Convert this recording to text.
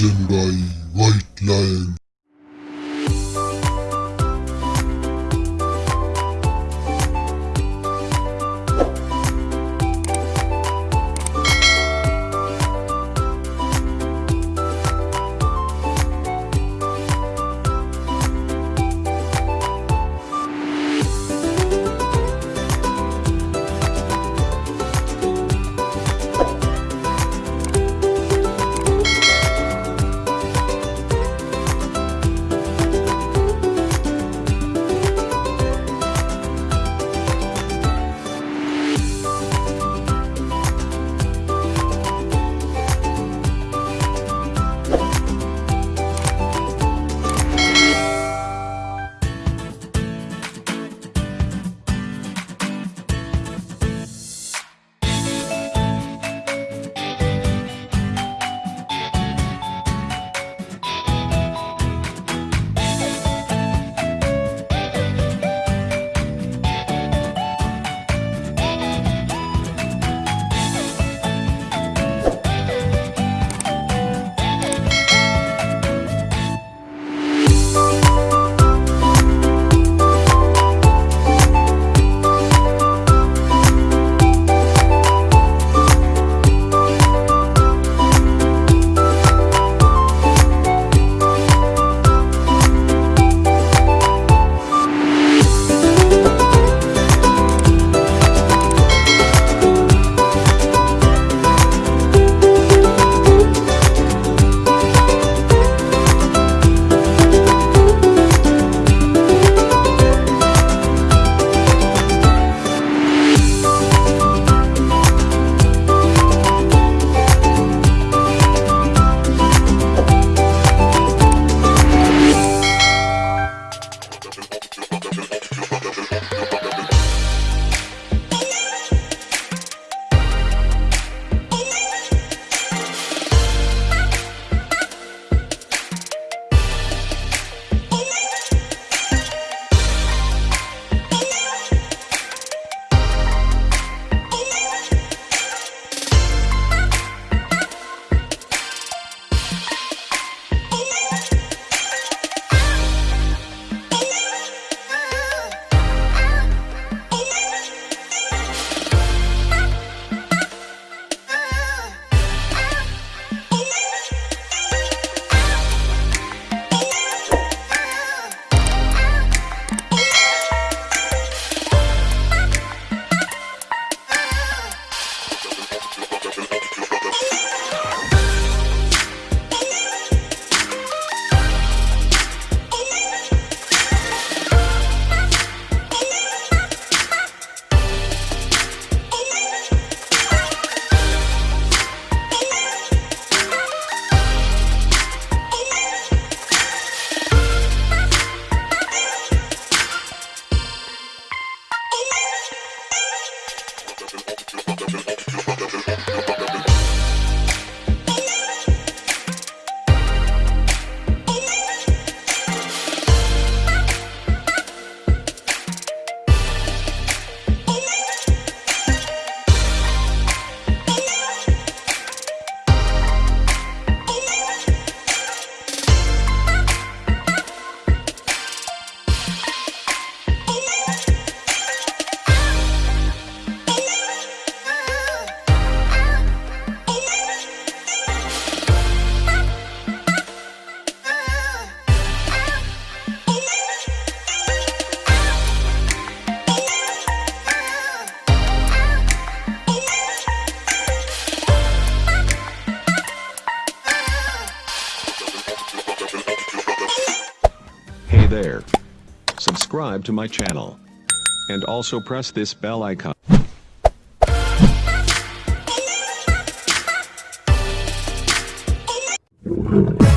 Asian guy, white lion. There. Subscribe to my channel. And also press this bell icon. Asian